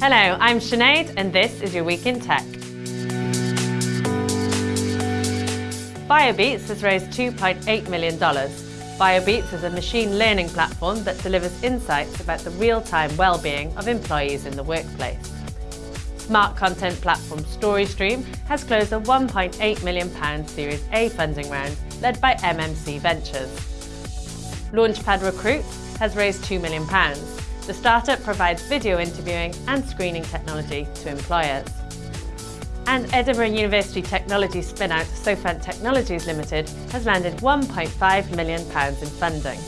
Hello, I'm Sinead and this is your Week in Tech. BioBeats has raised $2.8 million. BioBeats is a machine learning platform that delivers insights about the real-time well-being of employees in the workplace. Smart content platform StoryStream has closed a £1.8 million Series A funding round led by MMC Ventures. Launchpad Recruit has raised £2 million. The startup provides video interviewing and screening technology to employers. And Edinburgh University technology spin-out Sofant Technologies Limited has landed £1.5 million in funding.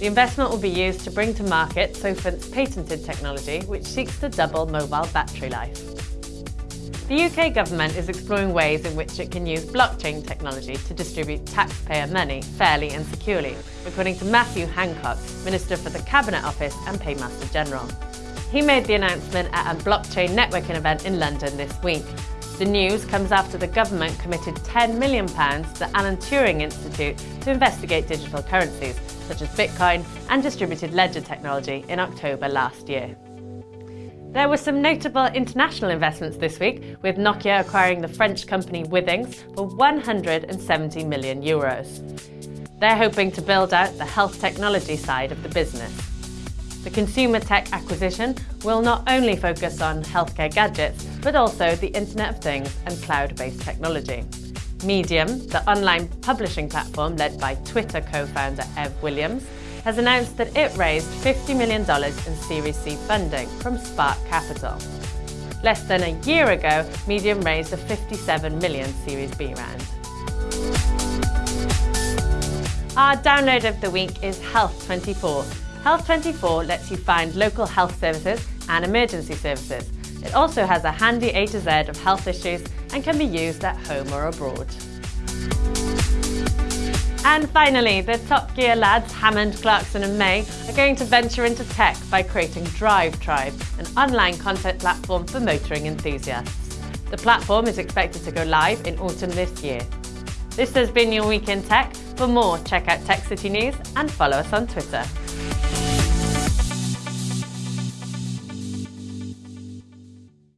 The investment will be used to bring to market Sofant's patented technology, which seeks to double mobile battery life. The UK government is exploring ways in which it can use blockchain technology to distribute taxpayer money fairly and securely, according to Matthew Hancock, Minister for the Cabinet Office and Paymaster General. He made the announcement at a blockchain networking event in London this week. The news comes after the government committed £10 million to the Alan Turing Institute to investigate digital currencies, such as Bitcoin and distributed ledger technology in October last year. There were some notable international investments this week, with Nokia acquiring the French company Withings for 170 million euros. They're hoping to build out the health technology side of the business. The consumer tech acquisition will not only focus on healthcare gadgets, but also the Internet of Things and cloud-based technology. Medium, the online publishing platform led by Twitter co-founder Ev Williams, has announced that it raised $50 million in Series C funding from Spark Capital. Less than a year ago, Medium raised a 57 million Series B round. Our download of the week is Health24. Health24 lets you find local health services and emergency services. It also has a handy A to Z of health issues and can be used at home or abroad. And finally, the Top Gear lads, Hammond, Clarkson and May, are going to venture into tech by creating Drive Tribe, an online content platform for motoring enthusiasts. The platform is expected to go live in autumn this year. This has been your Week in Tech. For more, check out Tech City News and follow us on Twitter.